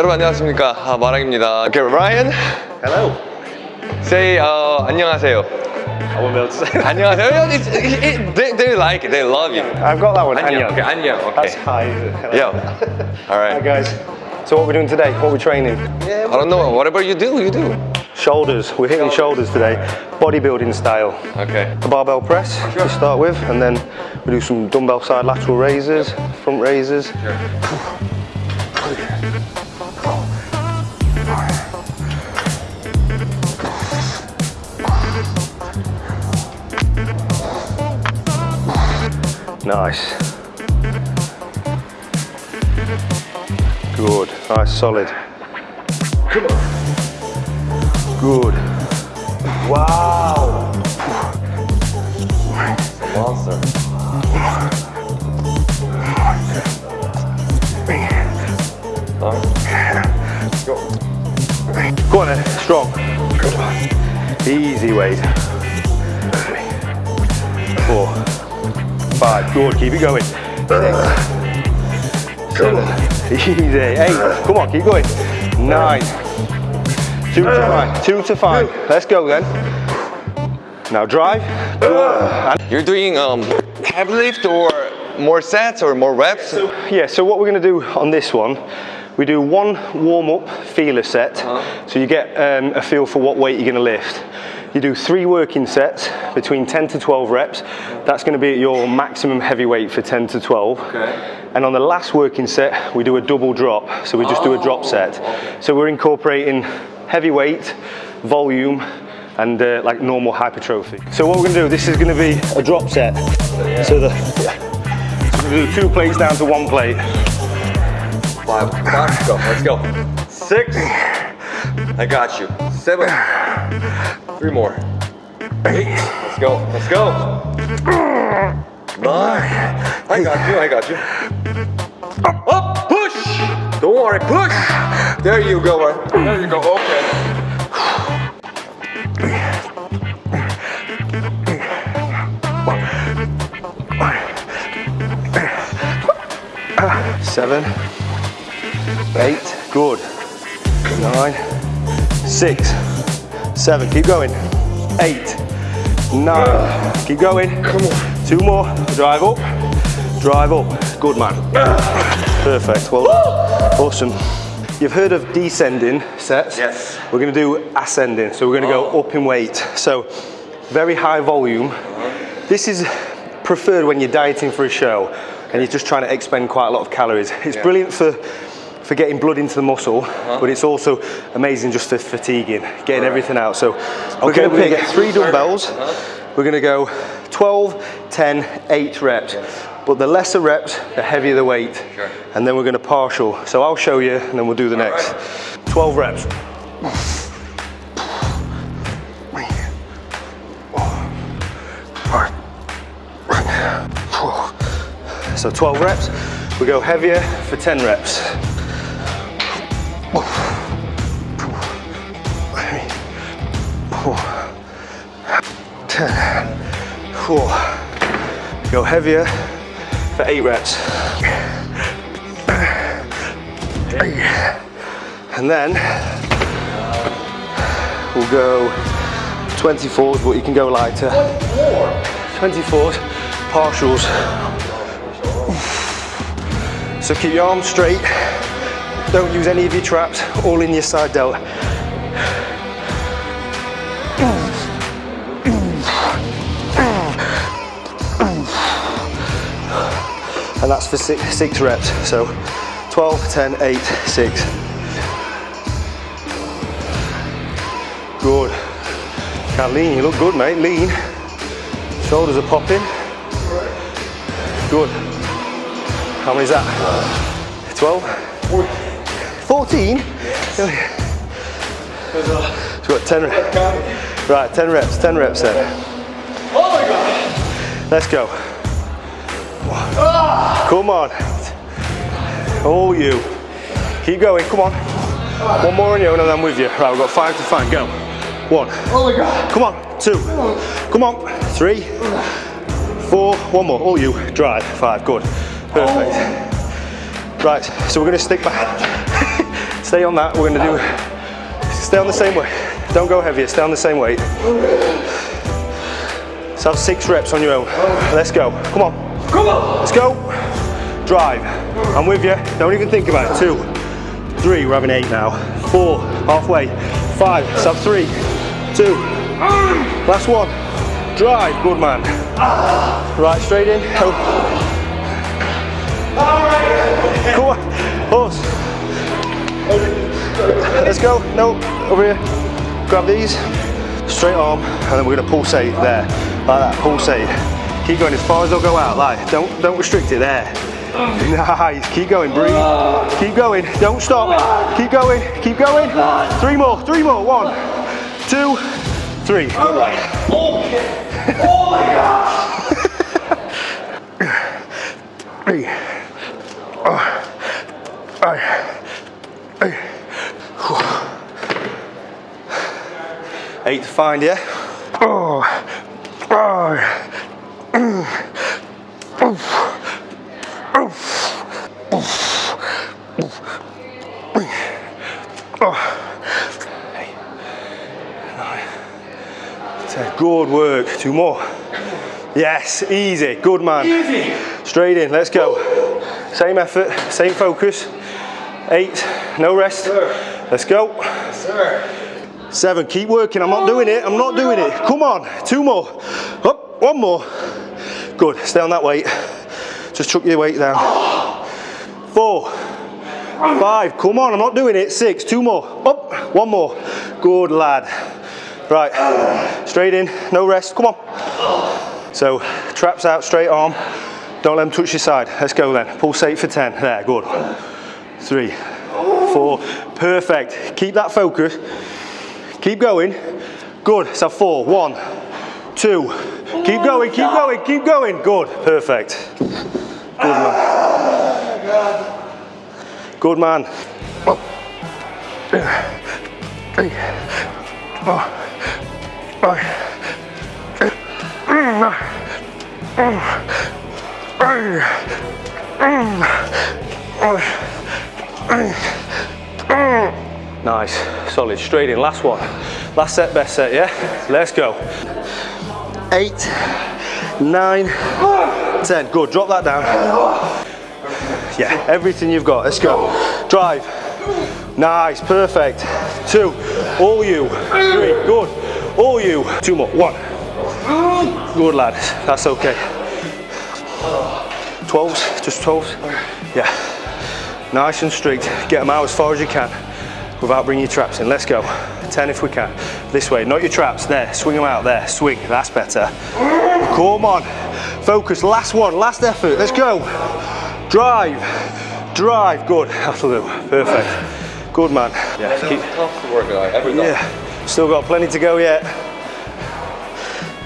여러분 안녕하십니까 아, 마랑입니다. Okay, Ryan, Hello. say uh, 안녕하세요. I won't be able to say that. 안녕하세요. It's, it, it, they, they like it. They love you. I've got that one. 안녕. 안녕. Okay, 안녕. That's Okay. hi. is it? Hello. Yeah. All Hi right. guys. So what we're doing today? What we're training? I don't know. Whatever you do, you do. Shoulders. We're hitting shoulders today, bodybuilding style. Okay. A barbell press to start with, and then we do some dumbbell side lateral raises, front raises. Nice. Good. Nice, solid. Come on. Good. Wow. Monster. Go on then, strong. Easy weight. Four, five, good, keep it going. Six, seven, easy, eight, come on, keep going. Nine, two to five, two to five. Let's go then. Now drive. You're doing um, heavy lift or more sets or more reps? Yeah, so what we're going to do on this one, we do one warm-up feeler set, so you get um, a feel for what weight you're going to lift. You do three working sets between 10 to 12 reps. That's going to be at your maximum heavy weight for 10 to 12. Okay. And on the last working set, we do a double drop, so we just do a drop set. So we're incorporating heavy weight, volume, and uh, like normal hypertrophy. So what we're going to do, this is going to be a drop set. So the so we're to do two plates down to one plate. Five. Five. Go. Let's go. Six. I got you. Seven. Three more. Eight. Let's go. Let's go. Nine. I got you. I got you. Up. Up. Push. Don't worry. Push. There you go. uh, There you go. Okay. seven, eight, good, nine, six, seven, keep going, eight, nine, keep going, come on, two more, drive up, drive up, good man, perfect, well done. awesome. You've heard of descending sets? Yes. We're gonna do ascending, so we're gonna go oh. up in weight. So, very high volume. This is preferred when you're dieting for a show and you're just trying to expend quite a lot of calories. It's Yeah. brilliant for for getting blood into the muscle, uh-huh. but it's also amazing just for fatiguing, getting everything out. So we're Okay, gonna pick gonna- three dumbbells. Uh-huh. We're gonna go 12, 10, 8 reps. But the lesser reps, the heavier the weight. Sure. And then we're gonna partial. So I'll show you and then we'll do the next. 12 reps. So 12 reps. We go heavier for 10 reps. Ten. Four. Go heavier for eight reps. And then we'll go 24s, but you can go lighter. 24s, partials. So keep your arms straight. Don't use any of your traps, all in your side delt. And that's for six, six reps. So 12, 10, 8, 6. Good. Can't lean, you look good, mate. Lean. Shoulders are popping. Good. How many is that? 12? 14? So we've got 10 reps. Right, 10 reps, 10 reps then. Oh my god. Let's go. Come on. All you. Keep going, come on. One more on your own and I'm with you. Right, we've got five to find, go. One. Oh my god. Come on, two. Come on, three, four, one more. All you. Drive, five, good. Perfect. Oh. Right, so we're gonna stick back. Stay on that. We're gonna do, stay on the same way. Don't go heavier, stay on the same weight. So have six reps on your own. Oh. Let's go. Come on. Come on. Let's go. Drive. I'm with you. Don't even think about it. Two, three. We're having eight now. Four. Halfway. Five. Sub three. Two. Last one. Drive. Good man. Right, straight in. Come on. Horse. Let's go. No. Over here. Grab these. Straight arm. And then we're to pulsate there. Like that. Pulsate. Keep going as far as they'll go out. Like, don't don't restrict it there. Nice. Keep going. Breathe. Keep going. Don't stop. Keep going. Keep going. Three more. Three more. One, two, three. Three. Oh. Aye. Aye. Eight to find, yeah? Oh. Oh. Oh. Ten. Good work. Two more. Yes, easy. Good man. Easy. Straight in. Let's go. Same effort, same focus. Eight. No rest. Let's go. Sir. Seven. Keep working. I'm not doing it. I'm not doing it. Come on. Two more. Up. One more. Good. Stay on that weight. Just chuck your weight down. Four. Five. Come on. I'm not doing it. Six. Two more. Up. One more. Good lad. Right. Straight in. No rest. Come on. So traps out. Straight arm. Don't let them touch your side. Let's go then. Pulsate for 10. There. Good. Three. Four. Perfect. Keep that focus. Keep going. Good. So four, one, two. Keep going, keep going, keep going. Good. Perfect. Good. Good man. Nice, solid, straight in, last one. Last set, best set, yeah? Let's go. Eight, nine, ten. Good, drop that down. Yeah, everything you've got, let's go. Drive. Nice, perfect. Two, all you. Three, good. All you. Two more, one. Good lad, that's okay. 12s, just 12s. Yeah. Nice and straight. Get them out as far as you can without bringing your traps in. Let's go. 10 if we can. This way, not your traps. There, swing them out. There, swing. That's better. Come on. Focus. Last one. Last effort. Let's go. Drive. Drive. Good. That'll do. Perfect. Good man. Yeah. Keep. Tough to work on every time. Yeah. Still got plenty to go yet.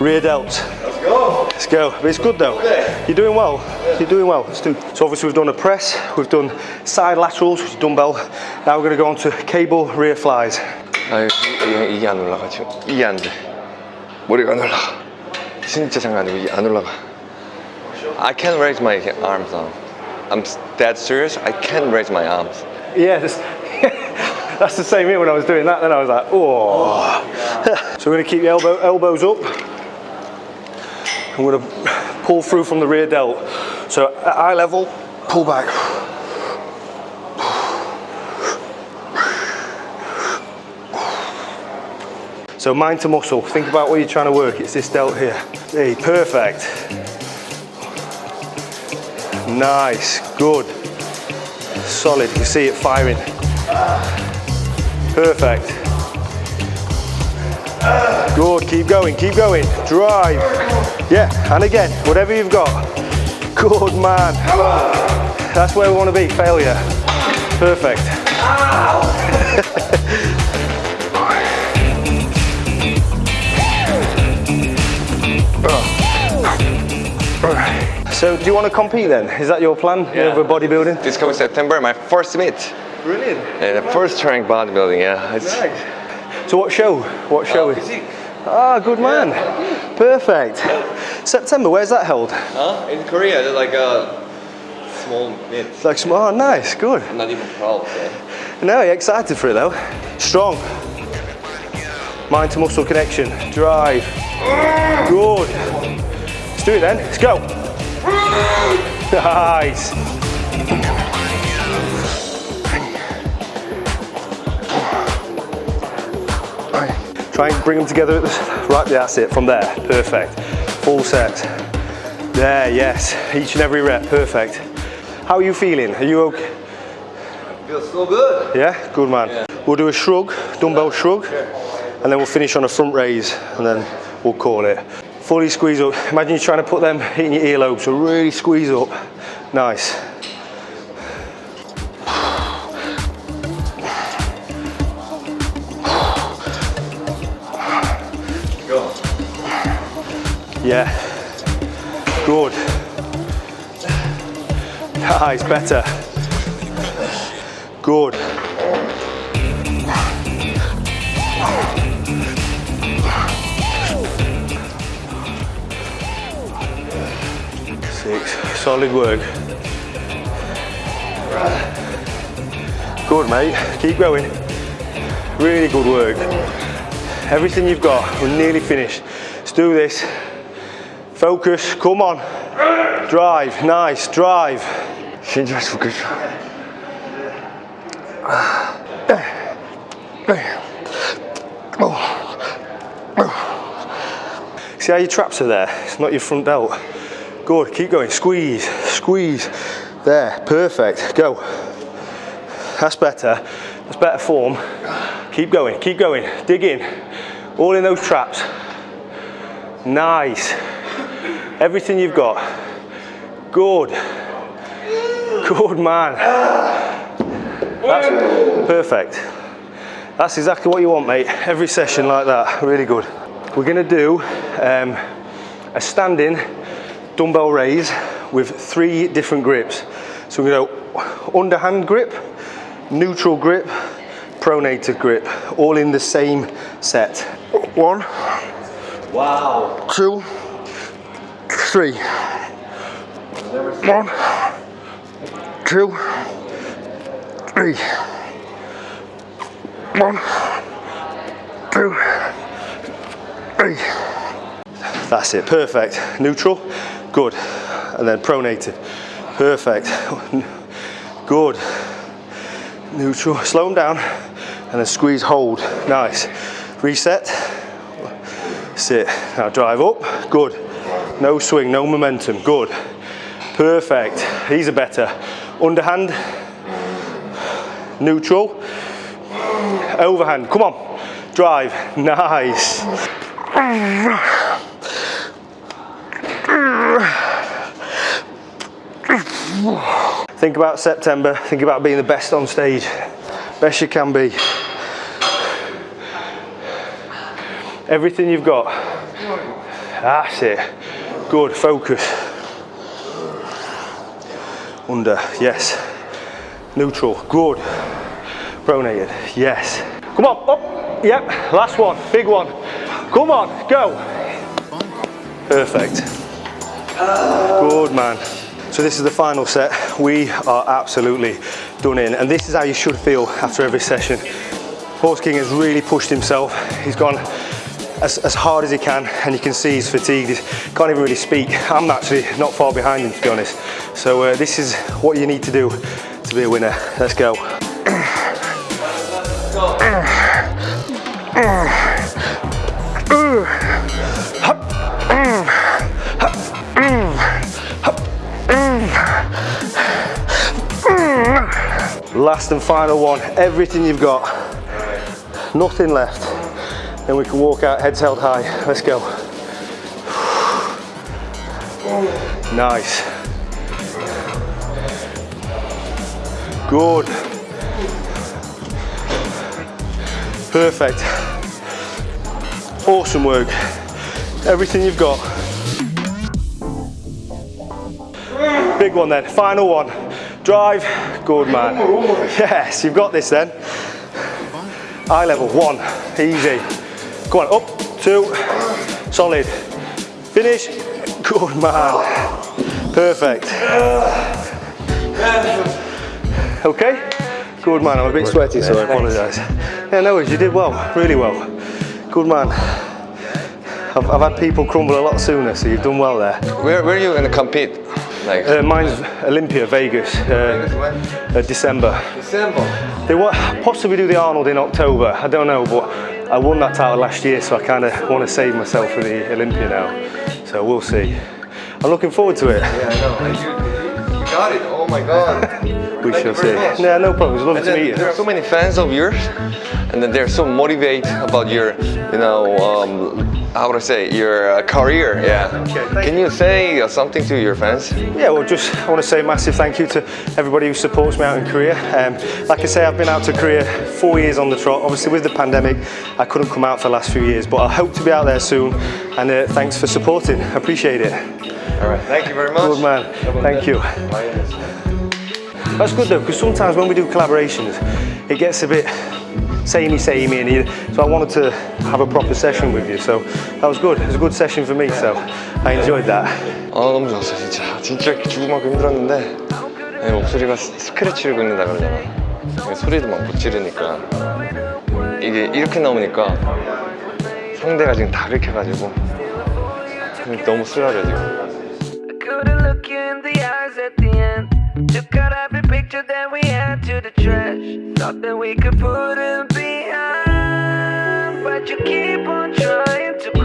Rear delts. Let's go. Let's go. But it's good though. Okay. You're doing well. You're doing well. Let's do. So obviously we've done a press, we've done side laterals, which is dumbbell. Now we're going to go on to cable rear flies. 아 이게, 이게 안 올라가 지금 이게 안 돼. 머리가 안 올라가. 진짜 장난 아니고 이게 안 올라가. I can't raise my arms now. I'm dead serious. I can't raise my arms. Yeah, that's, that's the same here when I was doing that. Then I was like, oh. so we're going to keep the elbow, elbows up. I'm going to pull through from the rear delt. So at eye level, pull back. So mind to muscle. Think about what you're trying to work. It's this delt here. Hey, perfect. Nice, good. Solid, you can see it firing. Perfect. Good, keep going, keep going. Drive. Yeah, and again, whatever you've got. Good man. That's where we want to be, failure. Perfect. So do you want to compete then? Is that your plan Yeah. over bodybuilding? This coming September, my first meet. Brilliant. Uh, the first strength bodybuilding, yeah. It's, So what show? What show is? physique. Ah, good man. Perfect. September, where's that held? Huh? In Korea, there's like a small meet. It's like, small, oh, nice, good. I'm not even proud. So. No, you're excited for it though. Strong. Mind to muscle connection. Drive. Good. Let's do it then. Let's go. Nice. Try and bring them together. Right, that's it. From there. Perfect. Full set. There, yes. Each and every rep. Perfect. How are you feeling? Are you okay? Feels so good. Yeah, good man. We'll do a shrug, dumbbell shrug, and then we'll finish on a front raise, and then we'll call it. Fully squeeze up. Imagine you're trying to put them in your earlobe, so really squeeze up. Nice. Yeah. Good. Ah, nice, better. Good. solid work. Good, mate. Keep going. Really good work. Everything you've got, we're nearly finished. Let's do this. Focus, come on. Drive, nice, drive. Şimdi biraz focus. See how your traps are there? It's not your front delt. Good, keep going. Squeeze, squeeze. There, perfect. Go. That's better. That's better form. Keep going, keep going. Dig in. All in those traps. Nice. Everything you've got. Good. Good man. That's perfect. That's exactly what you want, mate. Every session like that, really good. We're gonna do um, a standing dumbbell raise with three different grips. So we're gonna go underhand grip, neutral grip, pronated grip, all in the same set. One, Wow. two, three. One, two, three. One, two, three. That's it, perfect. Neutral, good. And then pronated, perfect. Good. Neutral, slow them down, and then squeeze, hold. Nice. Reset. Sit. Now drive up. Good. No swing, no momentum. Good. Perfect. These are better. Underhand. Neutral. Overhand. Come on. Drive. Nice. Think about September. Think about being the best on stage. Best you can be. Everything you've got. That's it. Good. Focus. Under. Yes. Neutral. Good. Pronated. Yes. Come on. Up. Yep. Last one. Big one. Come on. Go. Perfect. Good man. So this is the final set. We are absolutely done in. And this is how you should feel after every session. Horse King has really pushed himself. He's gone as, as hard as he can and you can see he's fatigued. He can't even really speak. I'm actually not far behind him to be honest. So uh, this is what you need to do to be a winner. Let's go. Last and final one. Everything you've got. Nothing left. Then we can walk out heads held high. Let's go. Nice. Good. Perfect. Awesome work. Everything you've got. Big one then. Final one. Drive. Good man. Yes, you've got this then. Eye level. One. Easy. Go on. Up. Two. Solid. Finish. Good man. Perfect. Okay? Good man. I'm a bit sweaty, so I apologise. Yeah, no worries. You did well. Really well. Good man. I've, I've had people crumble a lot sooner, so you've done well there. Where where are you gonna compete? Uh, mine's Olympia, Vegas, uh, uh, December. December. They wa- possibly do the Arnold in October. I don't know, but I won that title last year, so I kind of want to save myself for the Olympia now. So we'll see. I'm looking forward to it. Yeah, I know. You, you got it. Oh my god. We Thank shall see. much. Yeah, no problem. It's lovely to meet you. there are so many fans of yours, and then they're so motivated about your, you know, um, how would I say, your uh, career. Yeah. Okay, Can you say uh, something to your fans? Yeah, well, just I want to say a massive thank you to everybody who supports me out in Korea. Um, like I say, I've been out to Korea four years on the trot. Obviously, with the pandemic, I couldn't come out for the last few years, but I hope to be out there soon. And uh, thanks for supporting. I appreciate it. All right. Thank you very much. Good man. Thank you. That's good though, because sometimes when we do collaborations, it gets a bit samey, samey, and you, so I wanted to have a proper session with you. So that was good. It was a good session for me. So I enjoyed that. 아 너무 좋았어 진짜 진짜 죽을 만큼 힘들었는데 네, 목소리가 스- 스크래치를 긁는다 그러잖아 소리도 막 못 지르니까 이게 이렇게 나오니까 상대가 지금 다 긁혀가지고 너무 쓰라려 지금 picture that we had to the trash. Thought that we could put it behind, but you keep on trying.